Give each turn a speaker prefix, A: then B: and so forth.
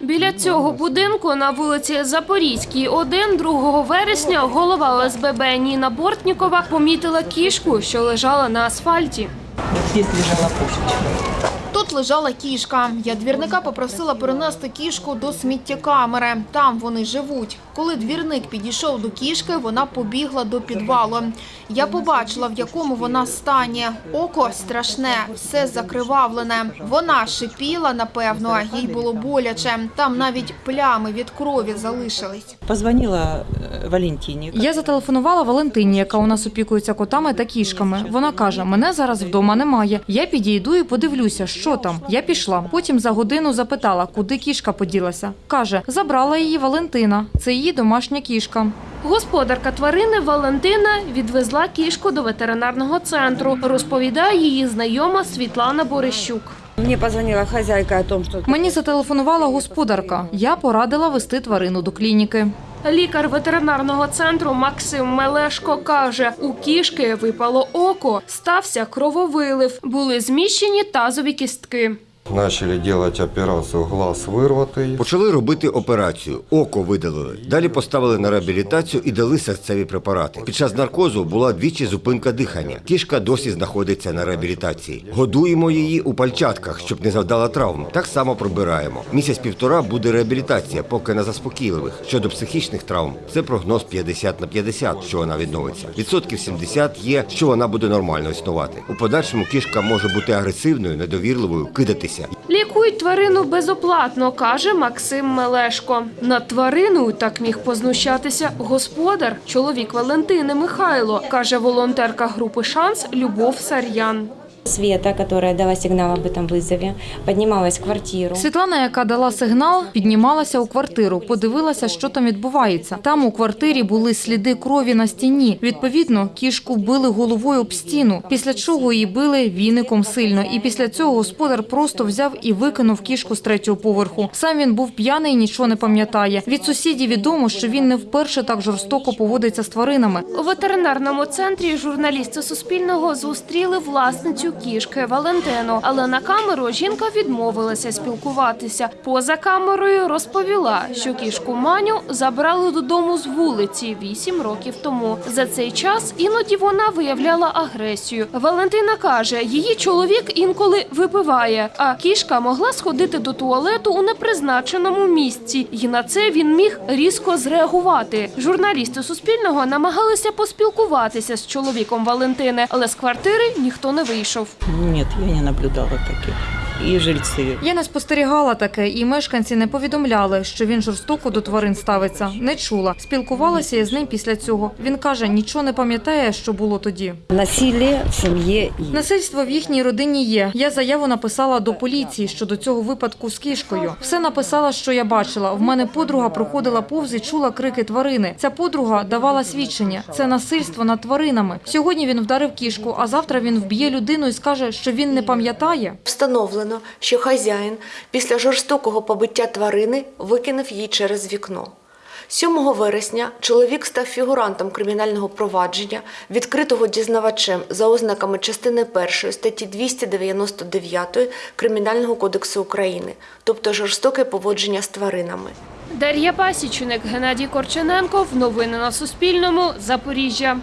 A: Біля цього будинку на вулиці Запорізькій 1 2 вересня голова ОСББ Ніна Бортнікова помітила кішку, що лежала на асфальті.
B: Здесь лежала кошечка.
C: Тут лежала кішка. Я двірника попросила перенести кішку до сміттєкамери. Там вони живуть. Коли двірник підійшов до кішки, вона побігла до підвалу. Я побачила, в якому вона стані. Око страшне, все закривавлене. Вона шипіла, напевно, їй було боляче. Там навіть плями від крові залишились.
B: Позвонила Валентине.
D: Я зателефонувала Валентині, яка у нас опікується котами та кішками. Вона каже: мене зараз вдома немає. Я підійду і подивлюся, що там. Я пішла. Потім за годину запитала, куди кішка поділася. каже, забрала її Валентина. Це її домашня кішка.
A: Господарка тварини Валентина відвезла кішку до ветеринарного центру. Розповідає її знайома Світлана Борищук.
E: Мне позвонила хозяйка о том, что
D: Мені зателефонувала господарка. Я порадила вести тварину до клініки.
A: Лікар ветеринарного центру Максим Мелешко каже, у кішки випало око, стався крововилив, були зміщені тазові кістки.
F: Начали делать операцию глаз вырватый.
G: Почали робити операцію, око видалили. Далі поставили на реабілітацію і дали серцеві препарати. Під час наркозу була двічі зупинка дихання. Кішка досі знаходиться на реабілітації. Годуємо її у пальчатках, щоб не завдала травм. Так само пробираємо. Місяць-півтора буде реабілітація, поки на заспокійливих. Щодо психічних травм, це прогноз 50 на 50, що вона відновиться. Відсотків 70 є, що вона буде нормально існувати. У подальшому кішка може бути агресивною, недовірливою, кидатися.
A: Лікують тварину безоплатно, каже Максим Мелешко. Над твариною так міг познущатися господар, чоловік Валентини Михайло, каже волонтерка групи Шанс Любов Сар'ян.
E: Света, которая дала сигнал об этом вызове, поднималась в квартиру.
D: Світлана, яка дала сигнал, піднімалася у квартиру, подивилася, що там відбувається. Там у квартирі були сліди крові на стіні. Відповідно, кішку били головою об стіну, після чого її били віником сильно. І після цього господар просто взяв і викинув кішку з третього поверху. Сам він був п'яний, і нічого не пам'ятає. Від сусідів відомо, що він не вперше так жорстоко поводиться з тваринами.
A: У ветеринарному центрі журналісти Суспільного зустріли власницю кішки Валентину, але на камеру жінка відмовилася спілкуватися. Поза камерою розповіла, що кішку Маню забрали додому з вулиці вісім років тому. За цей час іноді вона виявляла агресію. Валентина каже, її чоловік інколи випиває, а кішка могла сходити до туалету у непризначеному місці, і на це він міг різко зреагувати. Журналісти Суспільного намагалися поспілкуватися з чоловіком Валентини, але з квартири ніхто не вийшов.
B: Нет, я не наблюдала таких. И жильцы.
D: Я не спостерігала таке, і мешканці не повідомляли, що він жорстоко до тварин ставиться. Не чула. Спілкувалася я з ним після цього. Він каже, нічого не пам'ятає, що було тоді.
E: Насилие в есть.
D: Насильство в їхній родині є. Я заяву написала до поліції щодо цього випадку з кішкою. Все написала, що я бачила. В мене подруга проходила повз і чула крики тварини. Ця подруга давала свідчення. Це насильство над тваринами. Сьогодні він вдарив кішку, а завтра він вб'є людину і скаже, що він не пам'ятає.
H: Встановлено, що хазяїн після жорстокого побиття тварини викинув її через вікно. 7 вересня чоловік став фігурантом кримінального провадження, відкритого дізнавачем за ознаками частини 1 статті 299 Кримінального кодексу України, тобто жорстоке поводження з тваринами.
A: Дар'я Пасічник, Геннадій Корчененков. Новини на Суспільному. Запоріжжя.